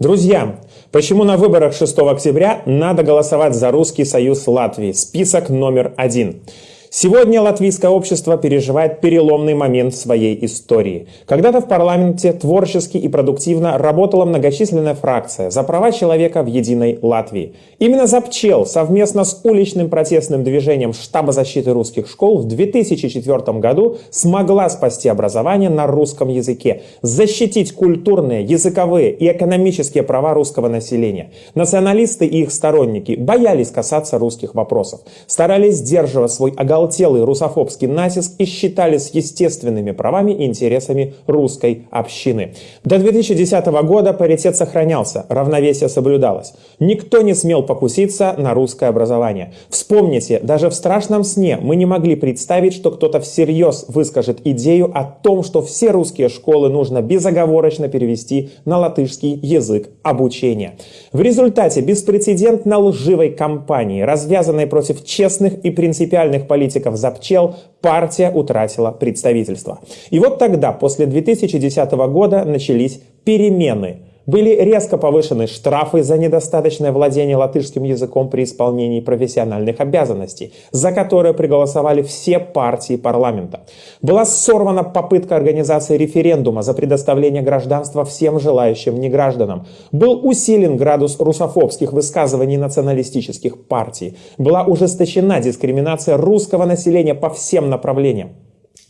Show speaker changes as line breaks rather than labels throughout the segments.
Друзья, почему на выборах 6 октября надо голосовать за Русский Союз Латвии? Список номер один. Сегодня латвийское общество переживает переломный момент в своей истории. Когда-то в парламенте творчески и продуктивно работала многочисленная фракция за права человека в единой Латвии. Именно «Запчел» совместно с уличным протестным движением Штаба защиты русских школ в 2004 году смогла спасти образование на русском языке, защитить культурные, языковые и экономические права русского населения. Националисты и их сторонники боялись касаться русских вопросов, старались сдерживать свой оголовный оголтелый русофобский натиск и считались естественными правами и интересами русской общины. До 2010 года паритет сохранялся, равновесие соблюдалось. Никто не смел покуситься на русское образование. Вспомните, даже в страшном сне мы не могли представить, что кто-то всерьез выскажет идею о том, что все русские школы нужно безоговорочно перевести на латышский язык обучения. В результате беспрецедентно лживой кампании, развязанной против честных и принципиальных политиков, политиков запчел, партия утратила представительство. И вот тогда, после 2010 года, начались перемены – были резко повышены штрафы за недостаточное владение латышским языком при исполнении профессиональных обязанностей, за которые проголосовали все партии парламента. Была сорвана попытка организации референдума за предоставление гражданства всем желающим негражданам. Был усилен градус русофобских высказываний националистических партий. Была ужесточена дискриминация русского населения по всем направлениям.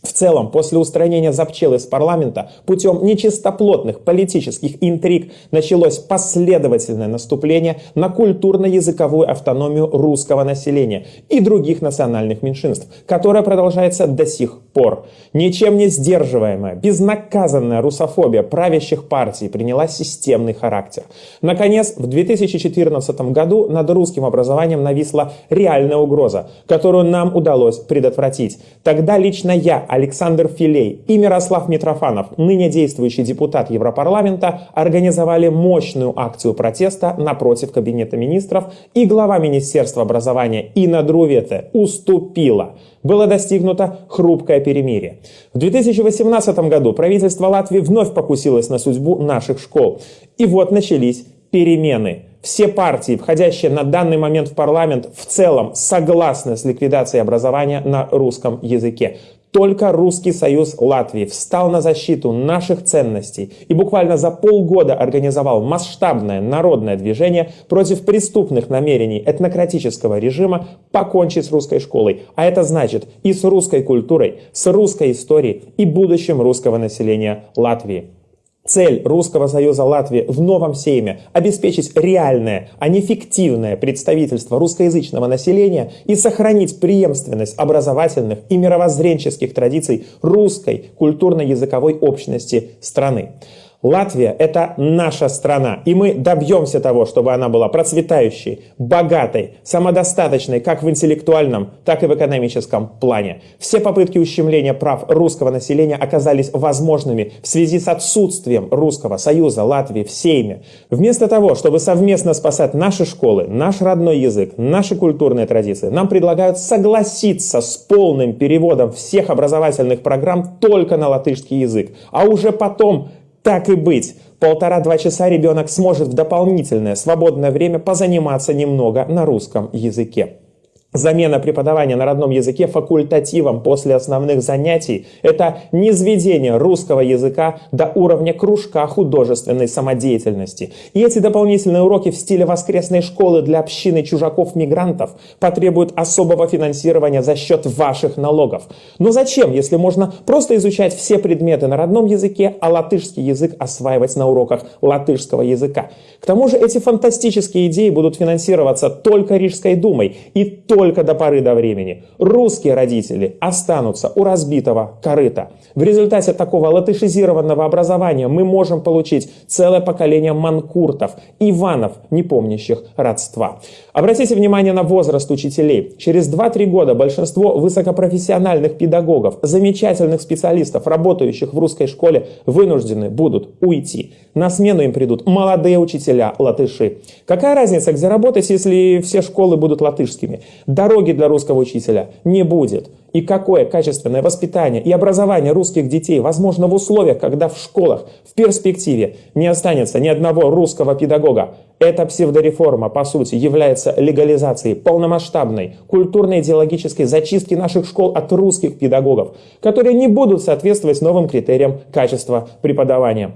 В целом, после устранения запчел из парламента путем нечистоплотных политических интриг началось последовательное наступление на культурно-языковую автономию русского населения и других национальных меньшинств, которое продолжается до сих пор. Ничем не сдерживаемая, безнаказанная русофобия правящих партий приняла системный характер. Наконец, в 2014 году над русским образованием нависла реальная угроза, которую нам удалось предотвратить. Тогда лично я Александр Филей и Мирослав Митрофанов, ныне действующий депутат Европарламента, организовали мощную акцию протеста напротив Кабинета министров, и глава Министерства образования Инна Друвете уступила. Было достигнуто хрупкое перемирие. В 2018 году правительство Латвии вновь покусилось на судьбу наших школ. И вот начались перемены. Все партии, входящие на данный момент в парламент, в целом согласны с ликвидацией образования на русском языке. Только Русский Союз Латвии встал на защиту наших ценностей и буквально за полгода организовал масштабное народное движение против преступных намерений этнократического режима покончить с русской школой. А это значит и с русской культурой, с русской историей и будущим русского населения Латвии. Цель Русского Союза Латвии в новом сейме – обеспечить реальное, а не фиктивное представительство русскоязычного населения и сохранить преемственность образовательных и мировоззренческих традиций русской культурно-языковой общности страны. Латвия – это наша страна, и мы добьемся того, чтобы она была процветающей, богатой, самодостаточной как в интеллектуальном, так и в экономическом плане. Все попытки ущемления прав русского населения оказались возможными в связи с отсутствием Русского Союза Латвии в Сейме. Вместо того, чтобы совместно спасать наши школы, наш родной язык, наши культурные традиции, нам предлагают согласиться с полным переводом всех образовательных программ только на латышский язык, а уже потом так и быть, полтора-два часа ребенок сможет в дополнительное свободное время позаниматься немного на русском языке. Замена преподавания на родном языке факультативом после основных занятий – это низведение русского языка до уровня кружка художественной самодеятельности. И эти дополнительные уроки в стиле воскресной школы для общины чужаков-мигрантов потребуют особого финансирования за счет ваших налогов. Но зачем, если можно просто изучать все предметы на родном языке, а латышский язык осваивать на уроках латышского языка? К тому же эти фантастические идеи будут финансироваться только Рижской думой и только только до поры до времени. Русские родители останутся у разбитого корыта. В результате такого латышизированного образования мы можем получить целое поколение манкуртов, Иванов, не помнящих родства. Обратите внимание на возраст учителей. Через 2-3 года большинство высокопрофессиональных педагогов, замечательных специалистов, работающих в русской школе, вынуждены будут уйти. На смену им придут молодые учителя латыши. Какая разница, где работать, если все школы будут латышскими? Дороги для русского учителя не будет. И какое качественное воспитание и образование русских детей возможно в условиях, когда в школах в перспективе не останется ни одного русского педагога. Эта псевдореформа, по сути, является легализацией полномасштабной культурно-идеологической зачистки наших школ от русских педагогов, которые не будут соответствовать новым критериям качества преподавания.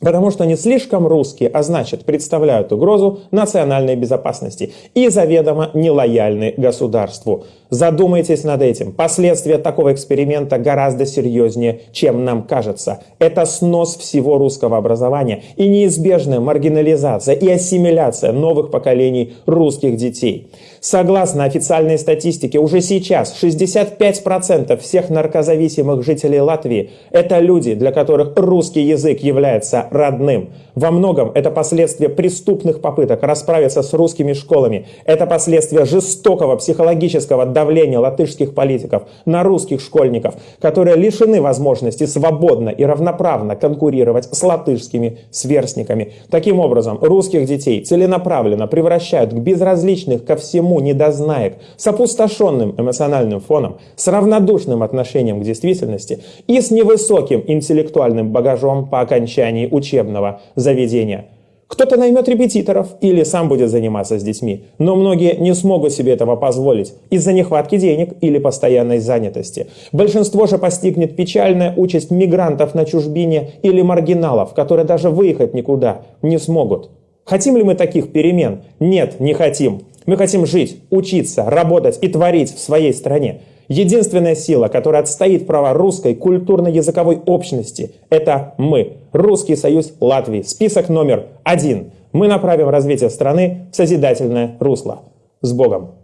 Потому что они слишком русские, а значит представляют угрозу национальной безопасности и заведомо нелояльны государству. Задумайтесь над этим. Последствия такого эксперимента гораздо серьезнее, чем нам кажется. Это снос всего русского образования и неизбежная маргинализация и ассимиляция новых поколений русских детей. Согласно официальной статистике, уже сейчас 65% всех наркозависимых жителей Латвии – это люди, для которых русский язык является родным. Во многом это последствия преступных попыток расправиться с русскими школами. Это последствия жестокого психологического давления латышских политиков на русских школьников, которые лишены возможности свободно и равноправно конкурировать с латышскими сверстниками. Таким образом, русских детей целенаправленно превращают к безразличных ко всему недознаек, с опустошенным эмоциональным фоном, с равнодушным отношением к действительности и с невысоким интеллектуальным багажом по окончании учебного заведения. Кто-то наймет репетиторов или сам будет заниматься с детьми, но многие не смогут себе этого позволить из-за нехватки денег или постоянной занятости. Большинство же постигнет печальная участь мигрантов на чужбине или маргиналов, которые даже выехать никуда не смогут. Хотим ли мы таких перемен? Нет, не хотим. Мы хотим жить, учиться, работать и творить в своей стране. Единственная сила, которая отстоит права русской культурно-языковой общности, это мы, Русский союз Латвии. Список номер один. Мы направим развитие страны в созидательное русло. С Богом!